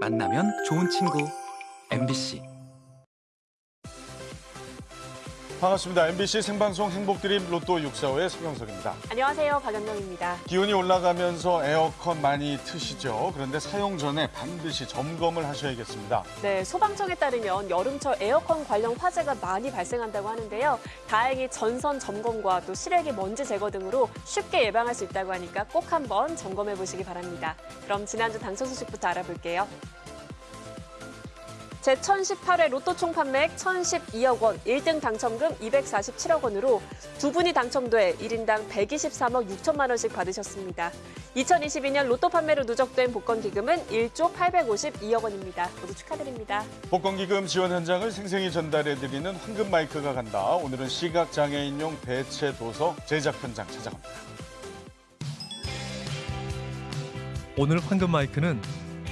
만나면 좋은 친구. MBC 반갑습니다. MBC 생방송 행복드림 로또 645의 서경석입니다. 안녕하세요. 박연정입니다. 기온이 올라가면서 에어컨 많이 트시죠. 그런데 사용 전에 반드시 점검을 하셔야겠습니다. 네, 소방청에 따르면 여름철 에어컨 관련 화재가 많이 발생한다고 하는데요. 다행히 전선 점검과 또 실외기 먼지 제거 등으로 쉽게 예방할 수 있다고 하니까 꼭 한번 점검해 보시기 바랍니다. 그럼 지난주 당첨 소식부터 알아볼게요. 제1018회 로또 총 판매액 1,012억 원, 1등 당첨금 247억 원으로 두 분이 당첨돼 1인당 123억 6천만 원씩 받으셨습니다. 2022년 로또 판매로 누적된 복권 기금은 1조 852억 원입니다. 모두 축하드립니다. 복권 기금 지원 현장을 생생히 전달해드리는 황금 마이크가 간다. 오늘은 시각장애인용 대체 도서 제작 현장 찾아갑니다. 오늘 황금 마이크는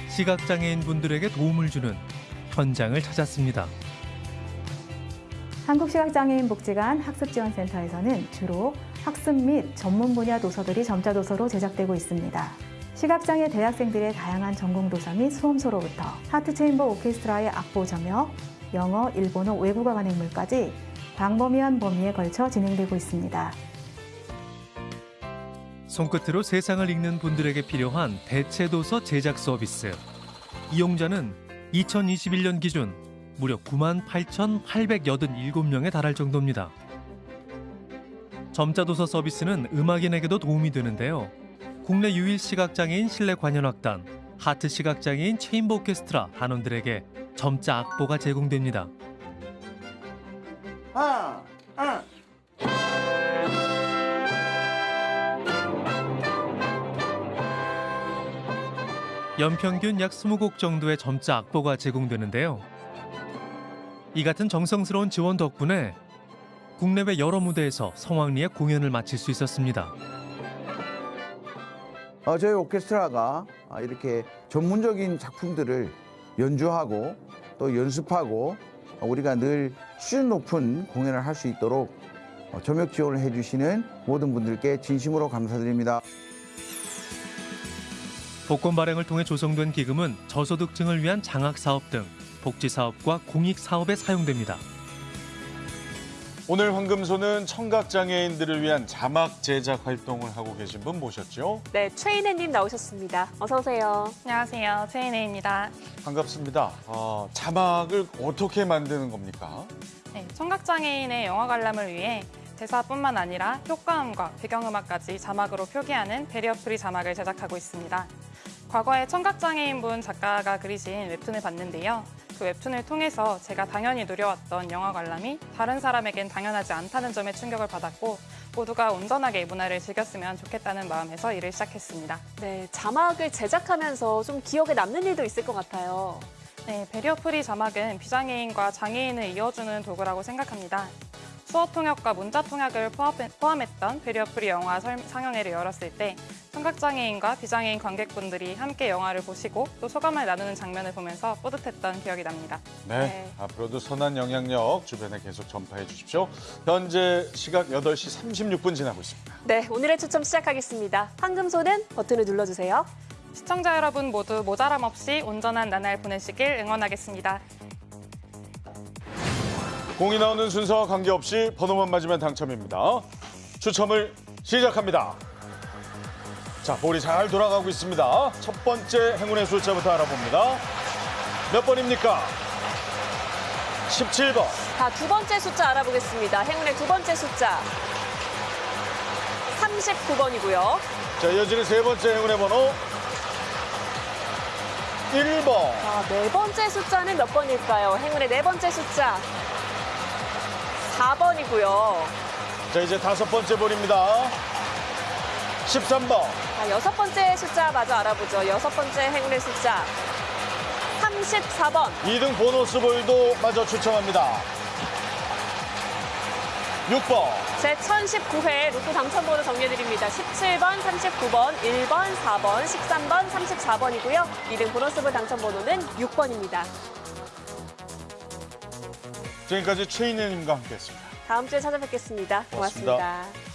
시각장애인 분들에게 도움을 주는 현장을 찾았습니다. 한국시각장애인복지관 학습지원센터에서는 주로 학습 및 전문 분야 도서들이 점자 도서로 제작되고 있습니다. 시각장애 대학생들의 다양한 전공 도서 및 수험서로부터 하트 체인버 오케스트라의 악보 점역, 영어, 일본어, 외국어 관행물까지 광범위한 범위에 걸쳐 진행되고 있습니다. 손끝으로 세상을 읽는 분들에게 필요한 대체 도서 제작 서비스. 이용자는 2021년 기준 무려 9만 8,887명에 달할 정도입니다. 점자도서 서비스는 음악인에게도 도움이 되는데요. 국내 유일 시각장애인 실내 관현악단 하트 시각장애인 체인버 오케스트라 단원들에게 점자 악보가 제공됩니다. 하나, 연평균 약 20곡 정도의 점자 악보가 제공되는데요. 이 같은 정성스러운 지원 덕분에 국내외 여러 무대에서 성황리에 공연을 마칠 수 있었습니다. 어, 저희 오케스트라가 아, 이렇게 전문적인 작품들을 연주하고 또 연습하고 어, 우리가 늘 수준 높은 공연을 할 수 있도록 어, 점역 지원을 해주시는 모든 분들께 진심으로 감사드립니다. 복권 발행을 통해 조성된 기금은 저소득층을 위한 장학 사업 등 복지 사업과 공익 사업에 사용됩니다. 오늘 황금소는 청각장애인들을 위한 자막 제작 활동을 하고 계신 분 모셨죠? 네, 최인혜님 나오셨습니다. 어서 오세요. 안녕하세요. 최인혜입니다. 반갑습니다. 아, 자막을 어떻게 만드는 겁니까? 네, 청각장애인의 영화 관람을 위해 대사뿐만 아니라 효과음과 배경음악까지 자막으로 표기하는 베리어프리 자막을 제작하고 있습니다. 과거에 청각장애인분 작가가 그리신 웹툰을 봤는데요. 그 웹툰을 통해서 제가 당연히 누려왔던 영화 관람이 다른 사람에겐 당연하지 않다는 점에 충격을 받았고 모두가 온전하게 이 문화를 즐겼으면 좋겠다는 마음에서 일을 시작했습니다. 네, 자막을 제작하면서 좀 기억에 남는 일도 있을 것 같아요. 네, 베리어프리 자막은 비장애인과 장애인을 이어주는 도구라고 생각합니다. 수어 통역과 문자 통역을 포함했던 베리어프리 영화 상영회를 열었을 때 청각장애인과 비장애인 관객분들이 함께 영화를 보시고 또 소감을 나누는 장면을 보면서 뿌듯했던 기억이 납니다. 네, 네. 앞으로도 선한 영향력 주변에 계속 전파해 주십시오. 현재 시각 8시 36분 지나고 있습니다. 네, 오늘의 추첨 시작하겠습니다. 황금소는 버튼을 눌러주세요. 시청자 여러분 모두 모자람 없이 온전한 나날 보내시길 응원하겠습니다. 공이 나오는 순서와 관계없이 번호만 맞으면 당첨입니다. 추첨을 시작합니다. 자, 볼이 잘 돌아가고 있습니다. 첫 번째 행운의 숫자부터 알아봅니다. 몇 번입니까? 17번. 자, 두 번째 숫자 알아보겠습니다. 행운의 두 번째 숫자. 39번이고요. 자, 이어지는 세 번째 행운의 번호. 1번. 자, 네 번째 숫자는 몇 번일까요? 행운의 네 번째 숫자. 4번이고요. 자, 이제 다섯 번째 볼입니다. 13번. 자, 여섯 번째 숫자 마저 알아보죠. 여섯 번째 행운의 숫자. 34번. 2등 보너스 볼도 마저 추첨합니다. 6번. 제 1019회 로또 당첨번호 정리해드립니다. 17번, 39번, 1번, 4번, 13번, 34번이고요. 2등 보너스볼 당첨번호는 6번입니다. 지금까지 최인혜님과 함께했습니다. 다음 주에 찾아뵙겠습니다 고맙습니다. 고맙습니다.